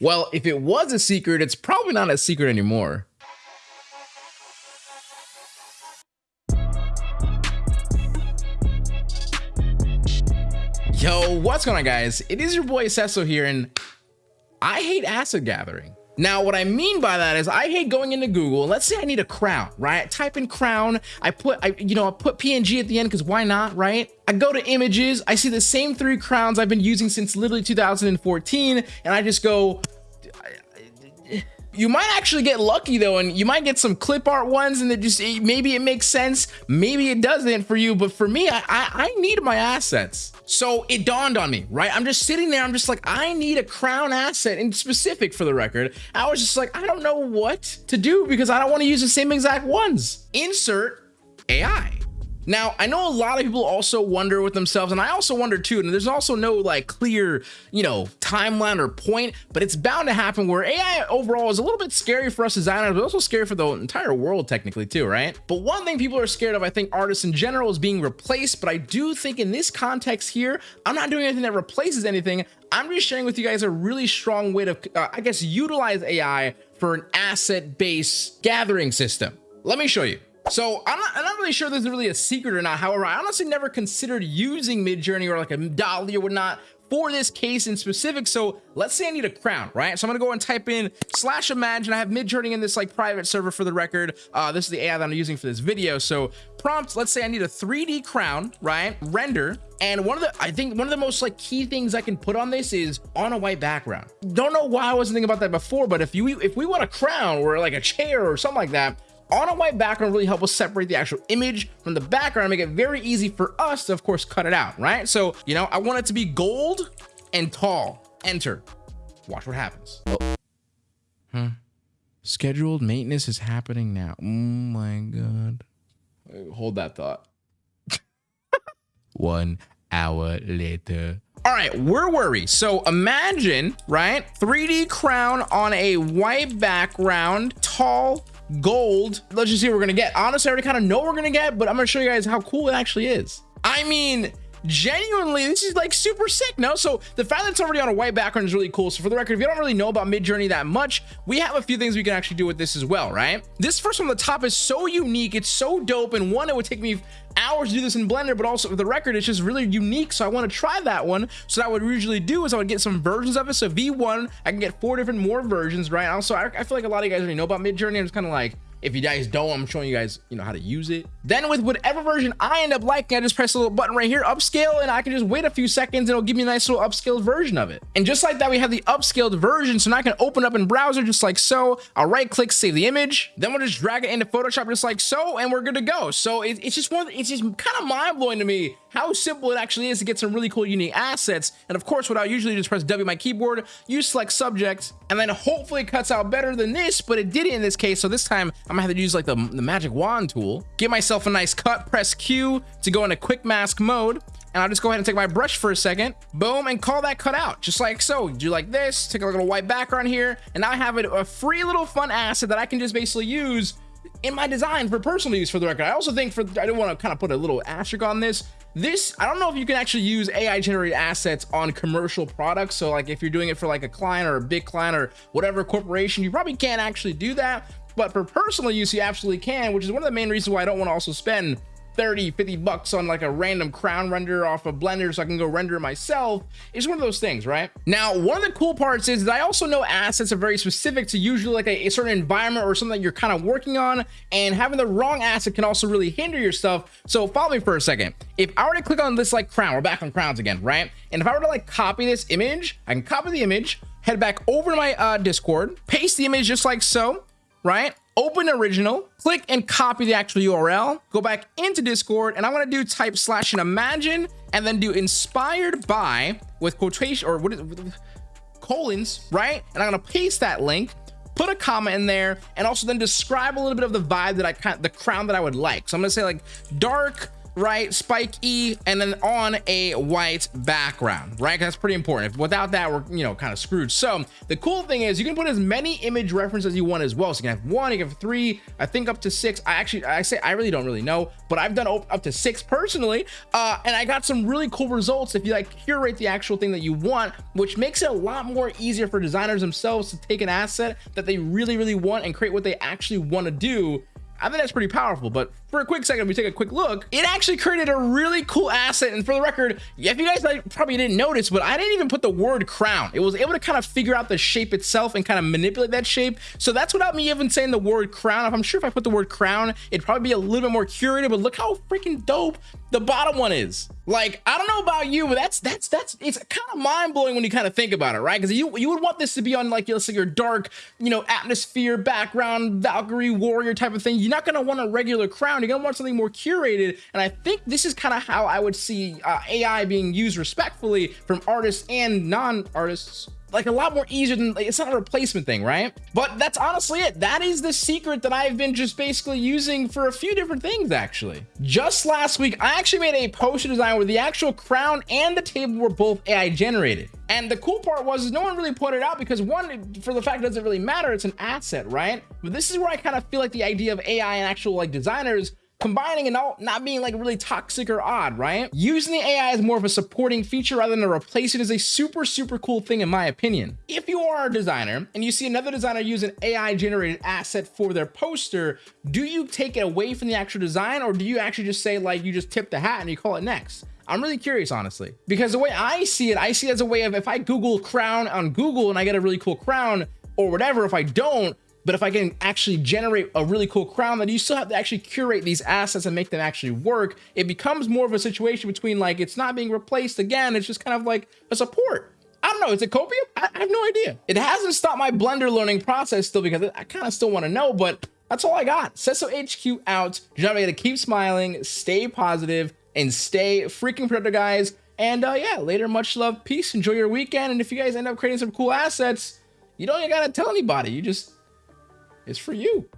Well, if it was a secret, it's probably not a secret anymore. Yo, what's going on guys? It is your boy Cecil here and I hate asset gathering. Now, what I mean by that is I hate going into Google let's say I need a crown, right? Type in crown, I put, I, you know, I put PNG at the end because why not, right? I go to images, I see the same three crowns I've been using since literally 2014 and I just go, you might actually get lucky though, and you might get some clip art ones, and it just maybe it makes sense, maybe it doesn't for you, but for me, I, I, I need my assets. So it dawned on me, right? I'm just sitting there, I'm just like, I need a crown asset, in specific for the record. I was just like, I don't know what to do because I don't want to use the same exact ones. Insert AI. Now, I know a lot of people also wonder with themselves, and I also wonder too, and there's also no like clear, you know, timeline or point, but it's bound to happen where AI overall is a little bit scary for us designers, but also scary for the entire world technically too, right? But one thing people are scared of, I think artists in general is being replaced, but I do think in this context here, I'm not doing anything that replaces anything. I'm just sharing with you guys a really strong way to, uh, I guess, utilize AI for an asset-based gathering system. Let me show you. So I'm not, I'm not really sure there's really a secret or not. However, I honestly never considered using Midjourney or like a DALL-E or whatnot for this case in specific. So let's say I need a crown, right? So I'm gonna go and type in slash imagine. I have Midjourney in this like private server for the record. Uh, this is the AI that I'm using for this video. So prompt, let's say I need a 3D crown, right? Render. And one of the, I think one of the most like key things I can put on this is on a white background. Don't know why I wasn't thinking about that before, but if you, if we want a crown or like a chair or something like that, on a white background really help us separate the actual image from the background make it very easy for us to of course cut it out right? So you know i want it to be gold and tall. Enter. Watch what happens. Oh. huh? Scheduled maintenance is happening now. Oh my god. Hold that thought. One hour later. All right, we're worried. So imagine, right? 3D crown on a white background, tall, gold. Let's just see what we're gonna get. Honestly, I already kind of know what we're gonna get, but I'm gonna show you guys how cool it actually is. I mean, genuinely this is like super sick no? So the fact that it's already on a white background is really cool. So for the record if you don't really know about midjourney that much we have a few things we can actually do with this as well right? This first one on the top is so unique. It's so dope and one it would take me hours to do this in blender but also for the record it's just really unique so i want to try that one. So that what we usually do is i would get some versions of it. So v1 i can get four different more versions right? Also I, I feel like a lot of you guys already know about midjourney i'm just kind of like if you guys don't, I'm showing you guys, you know, how to use it. Then with whatever version I end up liking, I just press a little button right here, upscale, and I can just wait a few seconds and it'll give me a nice little upscaled version of it. And just like that, we have the upscaled version. So now I can open up in browser just like so. I'll right click, save the image. Then we'll just drag it into Photoshop just like so, and we're good to go. So it, it's just one, it's just kind of mind blowing to me how simple it actually is to get some really cool unique assets. And of course, what I usually just press W my keyboard, you select subject, and then hopefully it cuts out better than this, but it did it in this case. So this time I'm gonna have to use like the, the magic wand tool, get myself a nice cut, press Q to go into quick mask mode. And I'll just go ahead and take my brush for a second, boom, and call that cut out, just like so. Do like this, take a little white background here, and now I have it a free little fun asset that I can just basically use in my design for personal use for the record. I also think for, I don't want to kind of put a little asterisk on this. This, I don't know if you can actually use AI generated assets on commercial products. So like if you're doing it for like a client or a big client or whatever corporation, you probably can't actually do that. But for personal use, you absolutely can, which is one of the main reasons why I don't want to also spend 30 50 bucks on like a random crown render off of blender so i can go render myself. It's one of those things right? Now one of the cool parts is that i also know assets are very specific to usually like a, a certain environment or something that you're kind of working on and having the wrong asset can also really hinder your stuff. So follow me for a second. If i were to click on this like crown we're back on crowns again right? And if i were to like copy this image i can copy the image head back over to my uh discord paste the image just like so right open original, click and copy the actual URL, go back into Discord, and I want to do type slash and imagine, and then do inspired by with quotation or what is colons, right? And I'm gonna paste that link, put a comma in there, and also then describe a little bit of the vibe that I kind the crown that I would like. So I'm gonna say like dark right? Spike E, and then on a white background, right? That's pretty important. Without that, we're, you know, kind of screwed. So the cool thing is you can put as many image references as you want as well. So you can have one, you can have three, I think up to six. I actually, I say, I really don't really know, but I've done up to six personally. Uh, and I got some really cool results if you like curate the actual thing that you want, which makes it a lot more easier for designers themselves to take an asset that they really, really want and create what they actually want to do I think that's pretty powerful. But for a quick second, we take a quick look. It actually created a really cool asset. And for the record, if you guys probably didn't notice, but I didn't even put the word crown. It was able to kind of figure out the shape itself and kind of manipulate that shape. So that's without me even saying the word crown. If I'm sure if I put the word crown, it'd probably be a little bit more curated. But look how freaking dope the bottom one is. Like, I don't know about you, but that's that's that's it's kind of mind-blowing when you kind of think about it, right? Because you you would want this to be on like let's say your dark, you know, atmosphere background, Valkyrie warrior type of thing. You're not gonna want a regular crown. You're gonna want something more curated. And I think this is kind of how I would see uh, AI being used respectfully from artists and non-artists like a lot more easier than like, it's not a replacement thing right? But that's honestly it. That is the secret that i've been just basically using for a few different things actually. Just last week i actually made a poster design where the actual crown and the table were both ai generated. And the cool part was no one really pointed out because one for the fact it doesn't really matter it's an asset right? But this is where i kind of feel like the idea of ai and actual like designers combining and not, not being like really toxic or odd, right? Using the AI as more of a supporting feature rather than a replacement is a super, super cool thing in my opinion. If you are a designer and you see another designer use an AI generated asset for their poster, do you take it away from the actual design or do you actually just say like you just tip the hat and you call it next? I'm really curious, honestly, because the way I see it, I see it as a way of if I Google crown on Google and I get a really cool crown or whatever, if I don't, but if I can actually generate a really cool crown, then you still have to actually curate these assets and make them actually work. It becomes more of a situation between like, it's not being replaced again. It's just kind of like a support. I don't know. Is it copium? I, I have no idea. It hasn't stopped my Blender learning process still because I kind of still want to know, but that's all I got. Sesso HQ out. Remember, to keep smiling, stay positive, and stay freaking productive, guys. And uh, yeah, later, much love, peace, enjoy your weekend. And if you guys end up creating some cool assets, you don't even gotta tell anybody. You just it's for you.